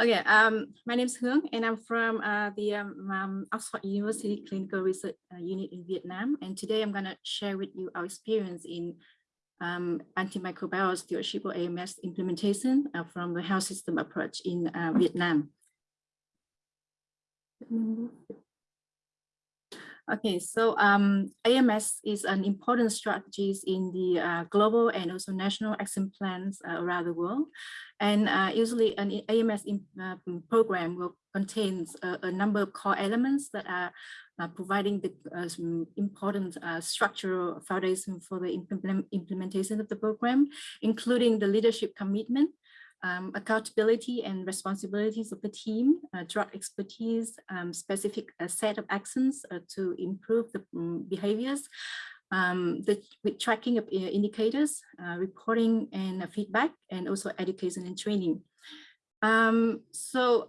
Okay, um, my name is Hương and I'm from uh, the um, um, Oxford University Clinical Research uh, Unit in Vietnam. And today I'm going to share with you our experience in um, antimicrobial stewardship or AMS implementation uh, from the health system approach in uh, Vietnam. Okay, so um, AMS is an important strategies in the uh, global and also national action plans uh, around the world. And uh, usually an AMS in, uh, program will contains a, a, number of core elements that are uh, providing the uh, important structural foundation for the implement implementation of the program, including the leadership commitment, um, accountability and responsibilities of the team, uh, drug expertise, um, specific uh, set of actions uh, to improve the um, behaviors, um, the with tracking of uh, indicators, uh, reporting and feedback, and also education and training. Um, so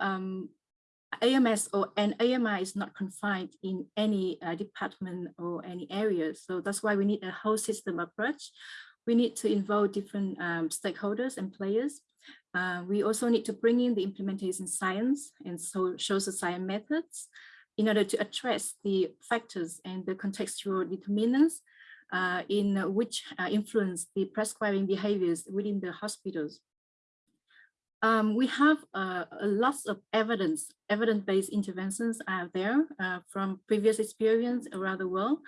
AMS or an AMI is not confined in any uh, department or any area. So that's why we need a whole system approach. We need to involve different um, stakeholders and players uh, we also need to bring in the implementation science and so social science methods in order to address the factors and the contextual determinants uh, in which uh, influence the prescribing behaviors within the hospitals. Um, we have uh, lots of evidence, evidence-based interventions out there uh, from previous experience around the world.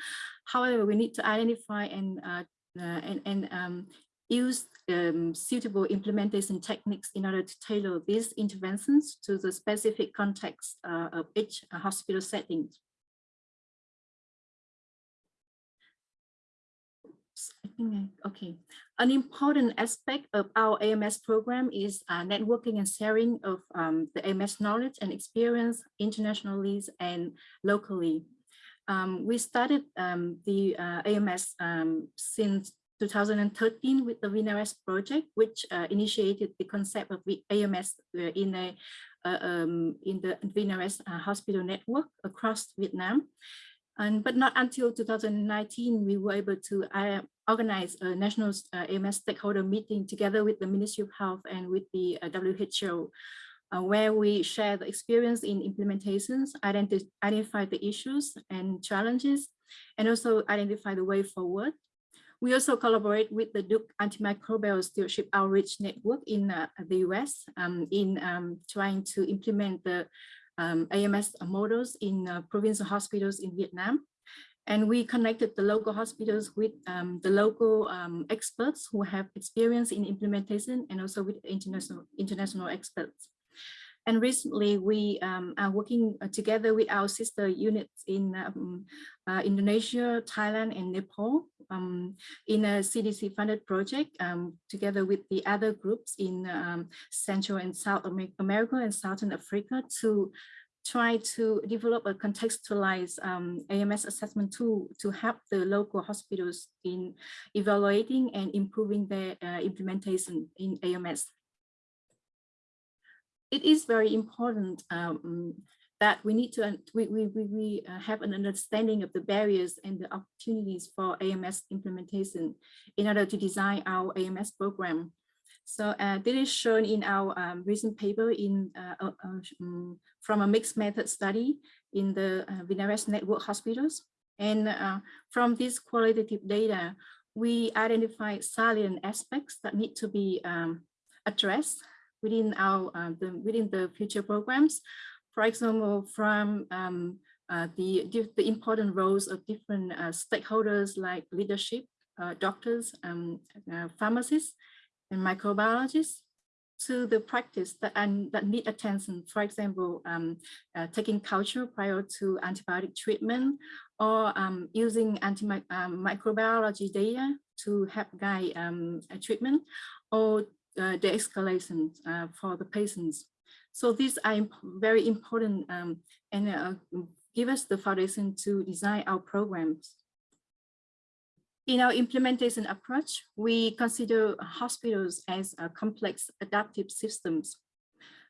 However, we need to identify and uh, uh and, and um, use um, suitable implementation techniques in order to tailor these interventions to the specific context uh, of each hospital setting. okay. An important aspect of our AMS program is uh, networking and sharing of um, the AMS knowledge and experience internationally and locally. Um, we started um, the uh, AMS um, since 2013 with the VINARES project, which uh, initiated the concept of AMS uh, in a uh, um, in the VINARES uh, hospital network across Vietnam. And, but not until 2019, we were able to uh, organize a national uh, AMS stakeholder meeting together with the Ministry of Health and with the WHO, where we share the experience in implementations, identi identify the issues and challenges, and also identify the way forward. We also collaborate with the Duke Antimicrobial Stewardship Outreach Network in uh, the US um, in um, trying to implement the um, AMS models in uh, provincial hospitals in Vietnam. And we connected the local hospitals with um, the local um, experts who have experience in implementation and also with international, international experts. And recently we um, are working uh, together with our sister units in um, uh, Indonesia, Thailand, and Nepal um, in a CDC funded project um, together with the other groups in um, Central and South America and Southern Africa to try to develop a contextualized um, AMS assessment tool to help the local hospitals in evaluating and improving their uh, implementation in AMS it is very important um, that we need to we, we, we uh, have an understanding of the barriers and the opportunities for AMS implementation in order to design our AMS program. So uh, this is shown in our um, recent paper in uh, uh, um, from a mixed method study in the uh, VINARES network hospitals. And uh, from this qualitative data, we identify salient aspects that need to be um, addressed within our uh, the, within the future programs. For example, from um, uh, the the important roles of different uh, stakeholders like leadership, uh, doctors, um, uh, pharmacists, and microbiologists, to the practice that and that need attention. For example, um, uh, taking culture prior to antibiotic treatment, or um, using um, data to help guide um, treatment, or uh, the escalation uh, for the patients. So these are imp very important um, and uh, give us the foundation to design our programs. In our implementation approach, we consider hospitals as a complex adaptive systems,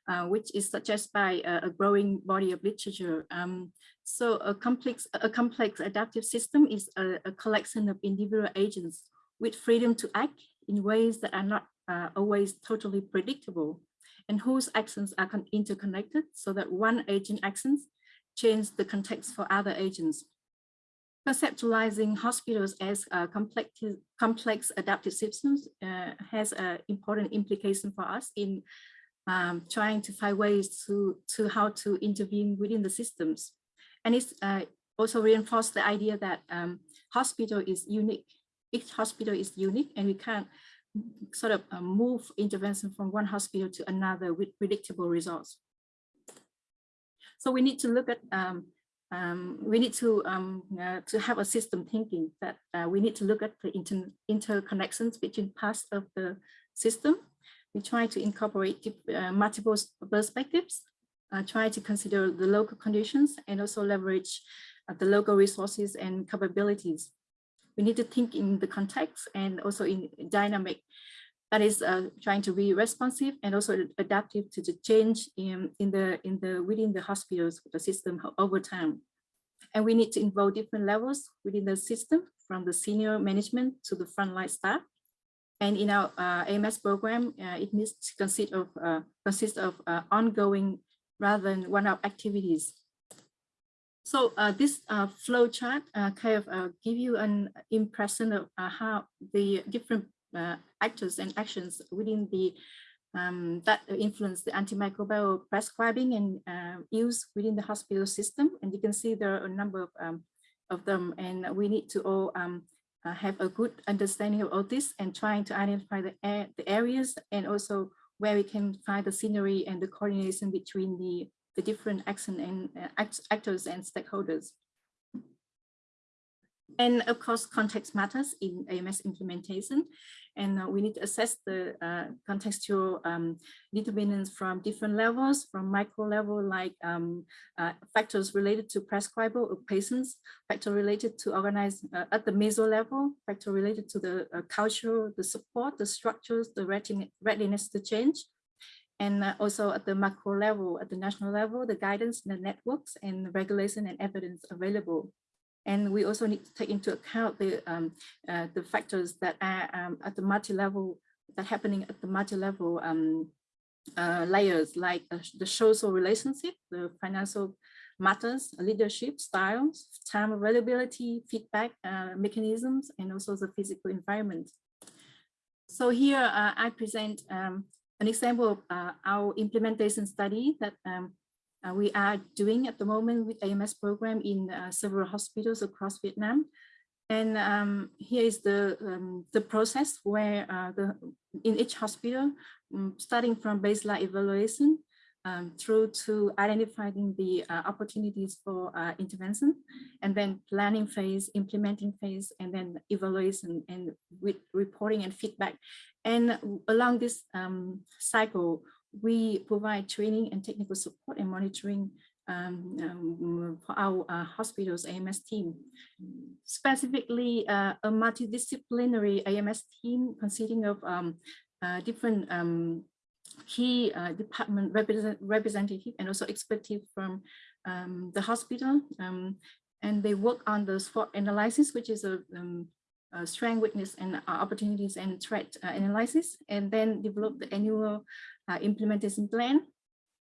uh, which is suggested by a, a, growing body of literature. Um, so a complex, a complex adaptive system is a, a collection of individual agents with freedom to act in ways that are not uh, always totally predictable and whose actions are interconnected so that one agent actions change the context for other agents. Conceptualizing hospitals as uh, complex, complex adaptive systems uh, has an important implication for us in um, trying to find ways to, to how to intervene within the systems. And it's uh, also reinforced the idea that um, hospital is unique. Each hospital is unique and we can't sort of uh, move intervention from one hospital to another with predictable results. So we need to look at um, um, we need to um, uh, to have a system thinking that uh, we need to look at the inter interconnections between parts of the system. We try to incorporate uh, multiple perspectives, uh, try to consider the local conditions and also leverage uh, the local resources and capabilities. We need to think in the context and also in dynamic that is uh, trying to be responsive and also adaptive to the change in, in the in the within the hospitals the system over time. And we need to involve different levels within the system from the senior management to the frontline staff. And in our uh, AMS program, uh, it needs to consist of uh, consist of uh, ongoing rather than one-off activities. So uh, this uh, flow chart kind of give you an impression of how the different uh, actors and actions within the um, that influence the antimicrobial prescribing and uh, use within the hospital system. And you can see there are a number of, um, of them and we need to all um, uh, have a good understanding of all this and trying to identify the, the areas and also where we can find the scenery and the coordination between the, the different action and uh, act actors and stakeholders. And of course, context matters in AMS implementation. And uh, we need to assess the uh, contextual um, determinants from different levels, from micro level, like um, uh, factors related to prescriber or patients, factor related to organize uh, at the meso level, factor related to the uh, culture, the support, the structures, the readiness to change, and uh, also at the macro level, at the national level, the guidance, the networks, and the regulation and evidence available. And we also need to take into account the, um, uh, the factors that are um, at the multi-level, that happening at the multi-level um, uh, layers, like uh, the social relationship, the financial matters, leadership, styles, time availability, feedback uh, mechanisms, and also the physical environment. So here uh, I present um, an example of uh, our implementation study that um, uh, we are doing at the moment with AMS program in uh, several hospitals across Vietnam. And um, here is the, um, the process where uh, the, in each hospital, um, starting from baseline evaluation um, through to identifying the uh, opportunities for uh, intervention, and then planning phase, implementing phase, and then evaluation and with reporting and feedback. And along this um, cycle, we provide training and technical support and monitoring um, um, for our uh, hospitals AMS team. Specifically, uh, a multidisciplinary AMS team consisting of um, uh, different um, key uh, department represent representative and also expertise from um, the hospital. And they work on the SWOT analysis, which is a uh, strength, weakness, and uh, opportunities and threat uh, analysis, and then develop the annual uh, implementation plan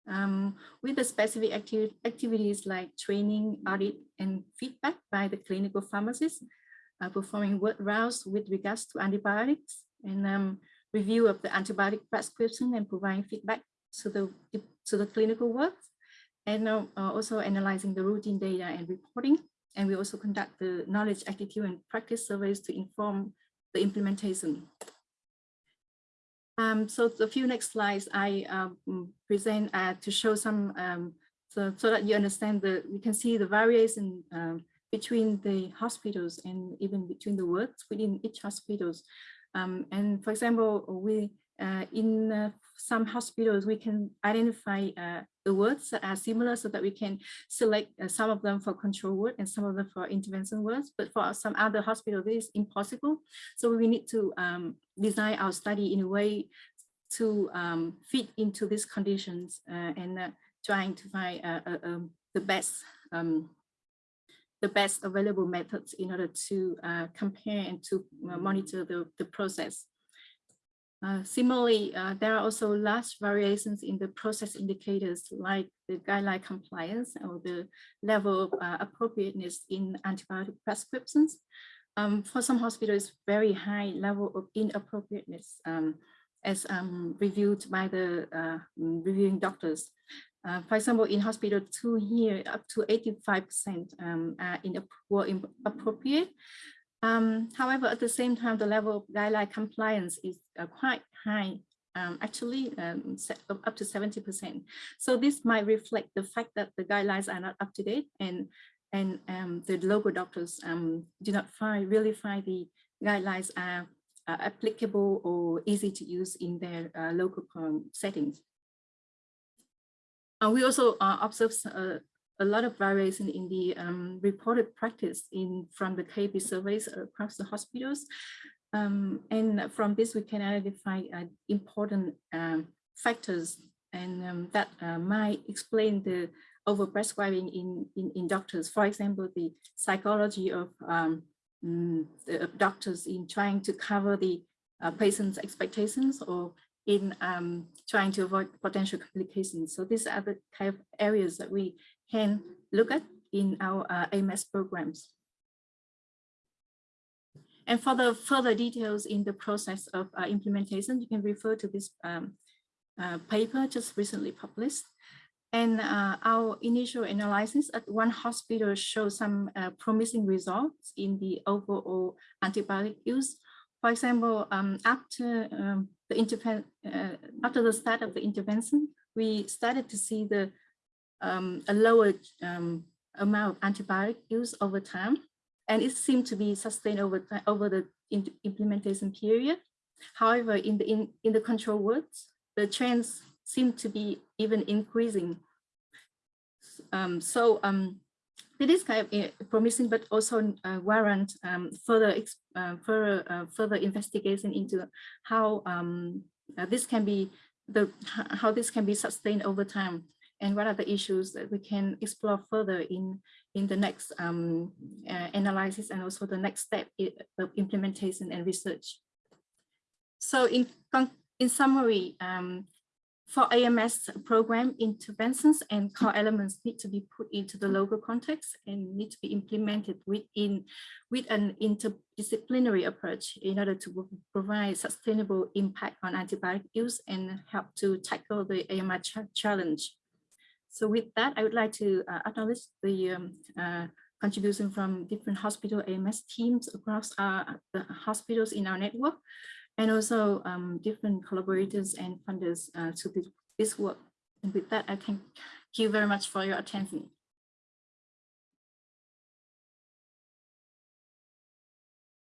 um, with the specific acti activities like training, audit, and feedback by the clinical pharmacists, uh, performing ward rounds with regards to antibiotics, and um, review of the antibiotic prescription and providing feedback to the, to the clinical work, and uh, also analyzing the routine data and reporting and we also conduct the knowledge, attitude, and practice surveys to inform the implementation. Um, so the few next slides I um, present uh, to show some, um, so, so that you understand that we can see the variation um, between the hospitals and even between the works within each hospitals. Um, and for example, we uh, in uh, some hospitals, we can identify uh, the wards that are similar so that we can select uh, some of them for control ward and some of them for intervention wards. But for some other hospitals, this is impossible. So we need to um, design our study in a way to um, fit into these conditions uh, and uh, trying to find um, the best um, the best available methods in order to compare and to monitor the, the process. Uh, similarly, uh, there are also large variations in the process indicators like the guideline compliance or the level of uh, appropriateness in antibiotic prescriptions. Um, for some hospitals, very high level of inappropriateness um, as um, reviewed by the uh, reviewing doctors. Uh, for example, in hospital two here, up to 85% um, are were inappropriate. Um, however, at the same time, the level of guideline compliance is uh, quite high, um, actually um, up to 70%. So this might reflect the fact that the guidelines are not up to date and, and um, the local doctors um, do not find, really find the guidelines are applicable or easy to use in their uh, local um, settings. Uh, we also uh, observe uh, a lot of variation in the um, reported practice in from the KAP surveys across the hospitals. Um, and from this, we can identify uh, important um, factors and um, that uh, might explain the overprescribing in, in, in doctors. For example, the psychology of um, mm, the doctors in trying to cover the uh, patient's expectations or in um, trying to avoid potential complications. So these are the kind of areas that we can look at in our uh, AMS programs. And for the further details in the process of uh, implementation, you can refer to this um, uh, paper just recently published. And uh, our initial analysis at one hospital shows some uh, promising results in the overall antibiotic use. For example, um, after um, the uh, after the start of the intervention, we started to see the um, a lower um, amount of antibiotic use over time, and it seemed to be sustained over over the implementation period. However, in the in, in the control wards, the trends seem to be even increasing. Um, so um, it is kind of eh, promising, but also uh, warrant um, further uh, further uh, further investigation into how um, uh, this can be the how this can be sustained over time and what are the issues that we can explore further in in the next um, uh, analysis and also the next step of implementation and research. So in in summary, um, for AMS program, interventions and core elements need to be put into the local context and need to be implemented within with an interdisciplinary approach in order to provide sustainable impact on antibiotic use and help to tackle the AMR ch challenge. So with that, I would like to uh, acknowledge the um, uh, contribution from different hospital AMS teams across uh, the hospitals in our network and also um, different collaborators and funders uh, to this, this work. And with that, I thank you very much for your attention.